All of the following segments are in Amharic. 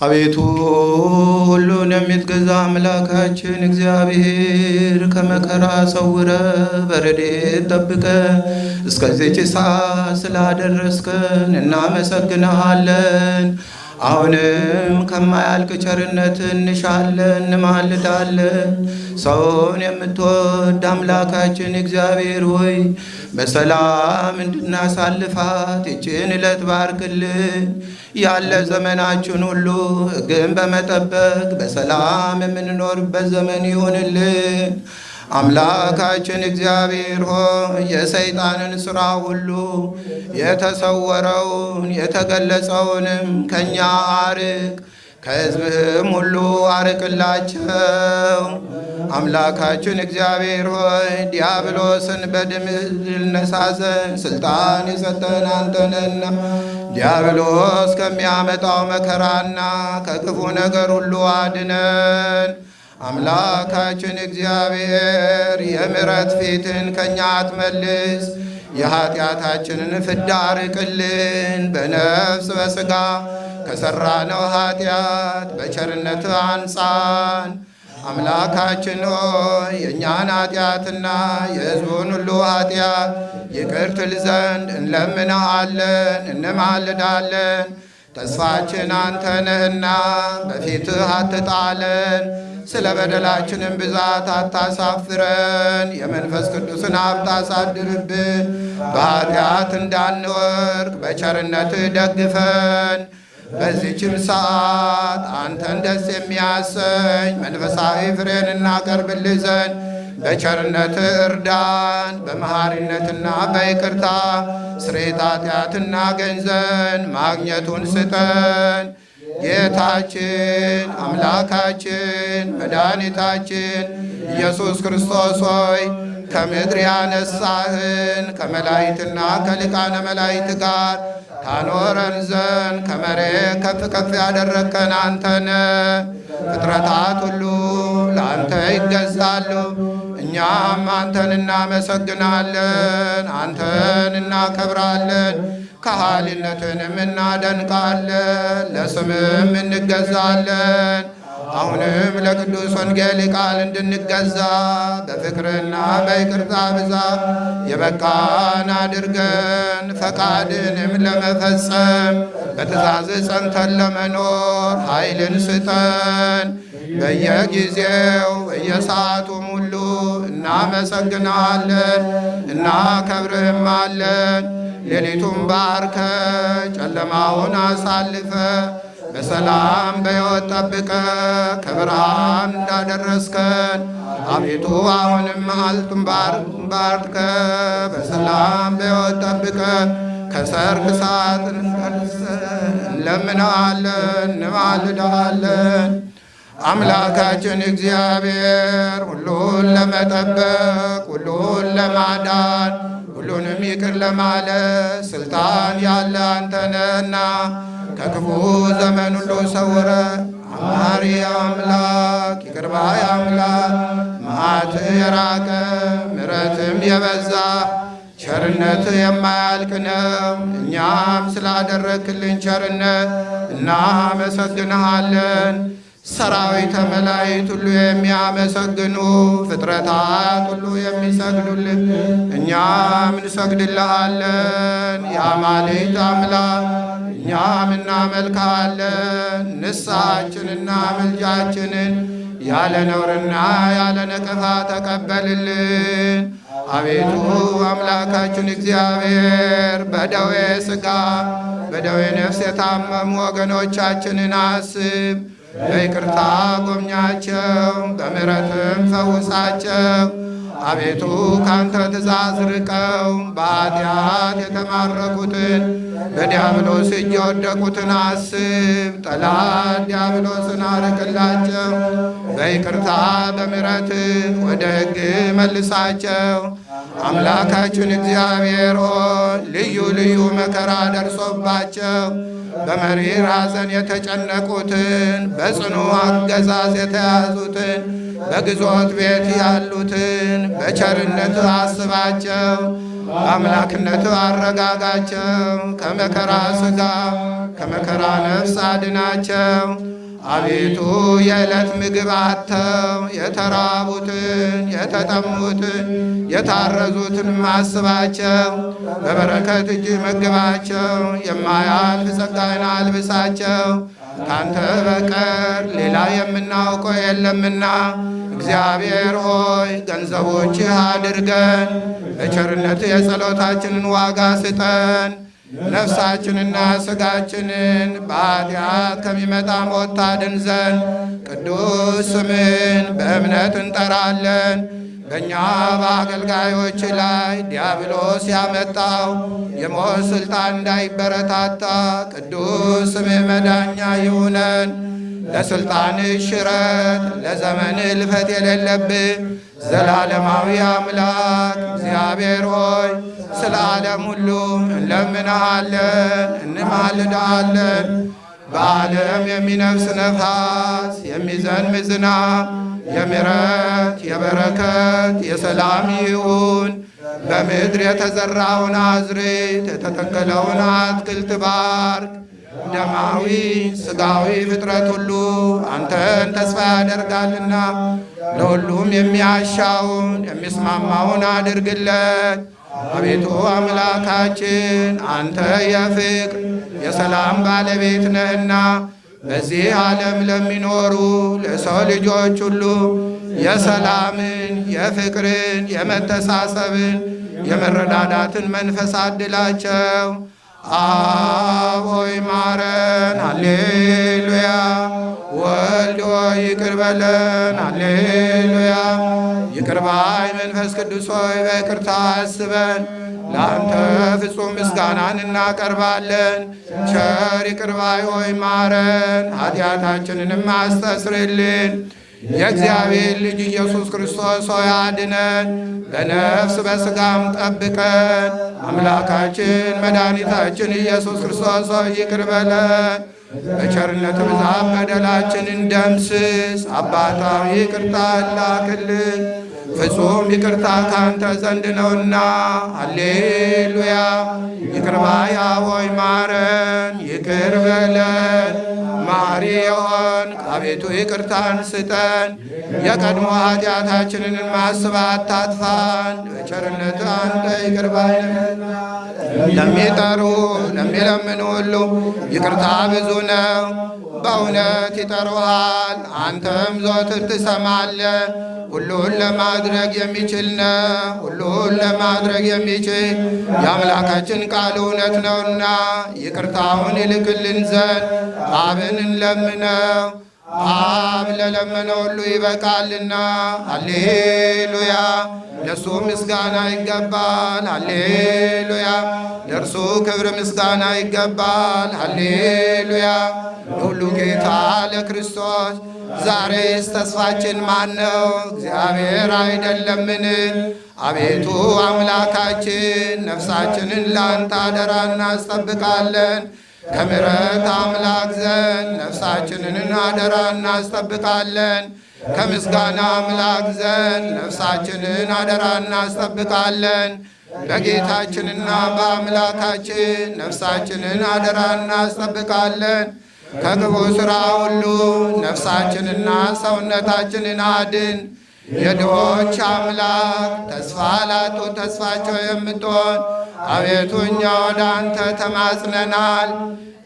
አቤቱ ሁሉን የምትገዛ አምላካችን እግዚአብሔር ከመከራ ሰውረ በረድኤት ጠብቀ እስከዚች ሰዓት ስላደረስከን እናመሰግንሃለን። አሁንም ከማያልቅ ቸርነት እንሻለን እንማልዳለን። ሰውን የምትወድ አምላካችን እግዚአብሔር ሆይ በሰላም እንድናሳልፋት ይችን ዕለት ባርክልን። ያለ ዘመናችን ሁሉ ሕግን በመጠበቅ በሰላም የምንኖርበት ዘመን ይሆንልን። አምላካችን እግዚአብሔር ሆይ የሰይጣንን ሥራ ሁሉ የተሰወረውን የተገለጸውንም ከእኛ አርቅ፣ ከሕዝብህም ሁሉ አርቅላቸው። አምላካችን እግዚአብሔር ሆይ ዲያብሎስን በድል ነሳዘን ስልጣን የሰጠን አንተነና ዲያብሎስ ከሚያመጣው መከራና ከክፉ ነገር ሁሉ አድነን። አምላካችን እግዚአብሔር የምሕረት ፊትን ከእኛ አትመልስ፣ የኀጢአታችንን ፍዳ አርቅልን። በነፍስ በሥጋ ከሠራነው ኀጢአት በቸርነት አንጻን። አምላካችን ሆይ የእኛን ኀጢአትና የሕዝቡን ሁሉ ኀጢአት ይቅር ትል ዘንድ እንለምንሃለን፣ እንማልዳለን። ተስፋችን አንተ ነህና በፊትህ አትጣለን። ስለ በደላችንም ብዛት አታሳፍረን። የመንፈስ ቅዱስን ሀብት አሳድርብን። በኃጢአት እንዳንወርቅ በቸርነትህ ደግፈን። በዚችም ሰዓት አንተን ደስ የሚያሰኝ መንፈሳዊ ፍሬን እናቀርብልህ ዘንድ በቸርነትህ እርዳን። በመሐሪነትና በይቅርታ ስርየተ ኃጢአት እናገኝ ዘንድ ማግኘቱን ስጠን። ጌታችን አምላካችን መድኃኒታችን ኢየሱስ ክርስቶስ ሆይ ከምድር ያነሳህን ከመላእክትና ከሊቃነ መላእክት ጋር ታኖረን ዘንድ ከመሬት ከፍ ከፍ ያደረግከን አንተነ ፍጥረታት ሁሉ ለአንተ ይገዛሉ። እኛም አንተን እናመሰግናለን፣ አንተን እናከብራለን፣ ከሃሊነትንም እናደንቃለን፣ ለስምም እንገዛለን። አሁንም ለቅዱስ ወንጌል ቃል እንድንገዛ በፍቅርና በይቅርታ ብዛት የበቃን አድርገን ፈቃድንም ለመፈጸም በትእዛዝ ጸንተን ለመኖር ኃይልን ስጠን። በየጊዜው በየሰዓቱም ሁሉ እናመሰግናለን፣ እናከብርህማለን። ሌሊቱን ባርከ ጨለማውን አሳልፈ በሰላም በሕይወት ጠብቀ ከብርሃን እንዳደረስከን አቤቱ አሁንም መዓልቱን ባርከ በሰላም በሕይወት ጠብቀ ከሰርክ ሰዓት እንለምናለን፣ እንማልዳለን። አምላካችን እግዚአብሔር ሁሉን ለመጠበቅ ሁሉን ለማዳን ሁሉንም ይቅር ለማለት ስልጣን ያለ አንተነህና ከክፉ ዘመን ሁሉ ሰውረ አማሪ አምላክ ይቅር ባይ አምላክ መዓት የራቀ ምሕረትም የበዛ ቸርነት የማያልቅ ነው። እኛም ስላደረክልን ቸርነት እናመሰግንሃለን። ሰራዊተ መላእክት ሁሉ የሚያመሰግኑ ፍጥረታት ሁሉ የሚሰግዱልን እኛም እንሰግድልሃለን። የአማልክት አምላክ እኛም እናመልክሃለን። ንስሐችንና ምልጃችንን ያለ ነውርና ያለ ነቀፋ ተቀበልልን። አቤቱ አምላካችን እግዚአብሔር በደዌ ሥጋ በደዌ ነፍስ የታመሙ ወገኖቻችንን አስብ። በይቅርታ ጎብኛቸው፣ በምሕረትም ፈውሳቸው። አቤቱ ካንተ ትእዛዝ ርቀው በኃጢአት የተማረኩትን በዲያብሎስ እጅ የወደቁትን አስብ። ጠላት ዲያብሎስን አርቅላቸው። በይቅርታ በምሕረት ወደ ሕግ መልሳቸው። አምላካችን እግዚአብሔር ሆይ ልዩ ልዩ መከራ ደርሶባቸው በመሪር ሐዘን የተጨነቁትን በጽኑ አገዛዝ የተያዙትን በግዞት ቤት ያሉትን በቸርነት አስባቸው። በአምላክነት አረጋጋቸው። ከመከራ ሥጋ ከመከራ ነፍስ አድናቸው። አቤቱ የዕለት ምግብ አጥተው የተራቡትን የተጠሙትን የታረዙትን ማስባቸው። በበረከት እጅ መግባቸው። የማያልፍ ጸጋን አልብሳቸው። ካንተ በቀር ሌላ የምናውቀው የለምና እግዚአብሔር ሆይ ገንዘቦችህ አድርገን በቸርነት የጸሎታችንን ዋጋ ስጠን። ነፍሳችንና ሥጋችንን በኃጢአት ከሚመጣ ሞት ታድን ዘንድ ቅዱስ ስምን በእምነት እንጠራለን። በእኛ በአገልጋዮች ላይ ዲያብሎስ ያመጣው የሞት ሥልጣን እንዳይበረታታ ቅዱስ ስምህ መዳኛ ይሁነን። ለሥልጣን ሽረት ለዘመን ልፈት የሌለብህ ዘላለማዊ አምላክ እግዚአብሔር ሆይ ስለ ዓለም ሁሉ እንለምንሃለን፣ እንማልድሃለን። በዓለም የሚነፍስ ነፋስ የሚዘንብ ዝናብ የምሕረት የበረከት የሰላም ይሁን። በምድር የተዘራውን አዝርዕት የተተከለውን አትክልት ባርክ። ደማዊ ሥጋዊ ፍጥረት ሁሉ አንተን ተስፋ ያደርጋልና ለሁሉም የሚያሻውን የሚስማማውን አድርግለት። አቤቱ አምላካችን አንተ የፍቅር የሰላም ባለቤት ነህና በዚህ ዓለም ለሚኖሩ ለሰው ልጆች ሁሉ የሰላምን፣ የፍቅርን፣ የመተሳሰብን፣ የመረዳዳትን መንፈስ አድላቸው። ማረን፣ ሃሌሉያ። ወልድ ሆይ ይቅር በለን፣ ሃሌሉያ። ይቅር ባይ መንፈስ ቅዱስ ሆይ በይቅርታ አስበን፣ ለአንተ ፍጹም ምስጋናን እናቀርባለን። ቸር ይቅር ባይ ሆይ ማረን፣ ኃጢአታችንንም አስተስርልን። የእግዚአብሔር ልጅ ኢየሱስ ክርስቶስ ሆይ አድነን፣ በነፍስ በሥጋም ጠብቀን። አምላካችን መድኃኒታችን ኢየሱስ ክርስቶስ ሆይ ይቅር በለን፣ በቸርነት ብዛት በደላችንን ደምስስ። አባታዊ ይቅርታ ላክልን፣ ፍጹም ይቅርታ ካንተ ዘንድ ነውና። ሃሌሉያ። ይቅር ባይ ሆይ ማረን፣ ይቅር በለን የሆን አቤቱ ይቅርታን ስጠን፣ የቀድሞ ኃጢአታችንን ማስብ አታጥፋን። በቸርነት አንተ ይቅር ባይ ለሚጠሩ ለሚለምኑ ሁሉ ይቅርታ ብዙ ነው። በእውነት ይጠሩሃል፣ አንተም ዘወትር ትሰማለህ። ሁሉን ለማድረግ የሚችል ነው። ሁሉን ለማድረግ የሚችል የአምላካችን ቃል እውነት ነውና ይቅርታውን ይልክልን ዘንድ አብን እንለምነው። አብ ለለመነ ሁሉ ይበቃልና። ሃሌሉያ ለእርሱ ምስጋና ይገባል። ሃሌሉያ ለእርሱ ክብር ምስጋና ይገባል። ሃሌሉያ ለሁሉ ጌታ ለክርስቶስ ዛሬስ ተስፋችን ማን ነው? እግዚአብሔር አይደለምን? አቤቱ አምላካችን ነፍሳችንን ለአንተ አደራ እናስጠብቃለን። ከምሕረት አምላክ ዘንድ ነፍሳችንን አደራ እናስጠብቃለን። ከምስጋና አምላክ ዘንድ ነፍሳችንን አደራ እናስጠብቃለን። በጌታችንና በአምላካችን ነፍሳችንን አደራ እናስጠብቃለን። ከክፉ ሥራ ሁሉ ነፍሳችንና ሰውነታችንን አድን። የድሆች አምላክ ተስፋ ላጡ ተስፋቸው የምትሆን አቤቱ እኛ ወደ አንተ ተማጽነናል።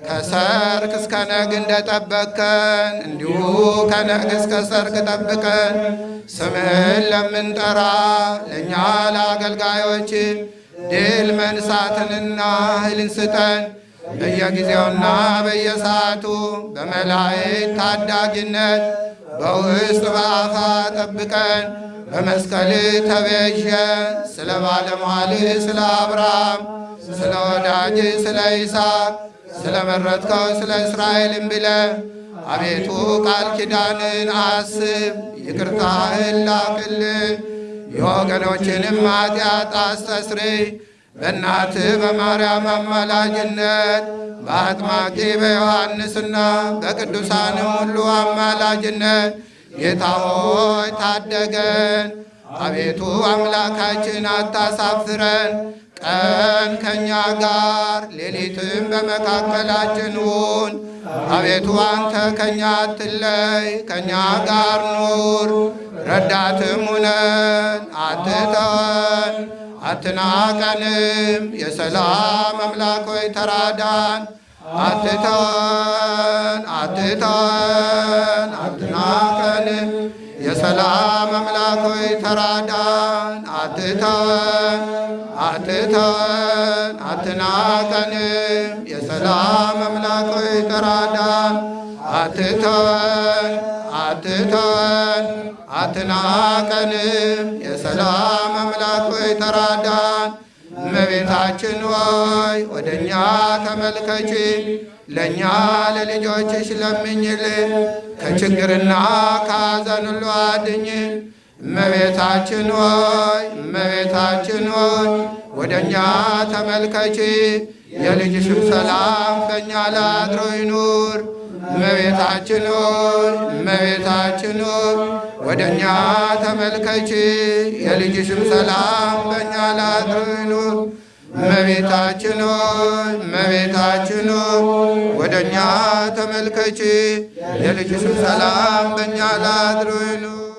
ከሰርክ እስከ ነግ እንደጠበቅከን እንዲሁ ከነግ እስከ ሰርክ ጠብቀን። ስምህን ለምንጠራ ለእኛ ለአገልጋዮች ድል መንሳትንና ኃይልን ስጠን። በየጊዜውና በየሰዓቱ በመላእክት ታዳጊነት በውስጥ በአፋ ጠብቀን። በመስቀል ተቤዠ ስለ ባለሟል ስለ አብርሃም ስለ ወዳጅ ስለ ይስሐቅ ስለ መረጥከው ስለ እስራኤልም ብለ አቤቱ ቃል ኪዳንን አስብ፣ ይቅርታህን ላክልን፣ የወገኖችንም ኃጢአት አስተስርይ። በእናትህ በማርያም አማላጅነት በአጥማቂ በዮሐንስና በቅዱሳንም ሁሉ አማላጅነት ጌታ ሆይ ታደገን። አቤቱ አምላካችን አታሳፍረን። ቀን ከእኛ ጋር ሌሊትም በመካከላችን ሁን። አቤቱ አንተ ከእኛ አትለይ፣ ከእኛ ጋር ኑር። ረዳትም ሁነን አትተወን፣ አትናቀንም። የሰላም አምላክ ሆይ ተራዳን። አትተወን፣ አትተወን፣ አትናቀንም። የሰላም አምላክ ሆይ ተራዳን። አትተወን፣ አትተወን፣ አትናቀንም። የሰላም አምላክ ሆይ ተራዳን። አትተወን፣ አትተወን፣ አትናቀንም። የሰላም አምላክ ሆይ ተራዳን። እመቤታችን ሆይ ወደ እኛ ተመልከቺ፣ ለእኛ ለልጆችሽ ለምኝልን፣ ከችግርና ከሐዘን ሁሉ አድኝን። እመቤታችን ሆይ እመቤታችን ሆይ ወደ እኛ ተመልከቺ፣ የልጅሽም ሰላም በእኛ ላይ አድሮ ይኑር። እመቤታችን ሆይ እመቤታችን ሆይ ወደ እኛ ተመልከቺ፣ የልጅሽም ሰላም በእኛ ላይ አድሮ ይኑር። እመቤታችን ሆይ እመቤታችን ሆይ ወደ እኛ ተመልከቺ፣ የልጅሽም ሰላም በእኛ ይኑር።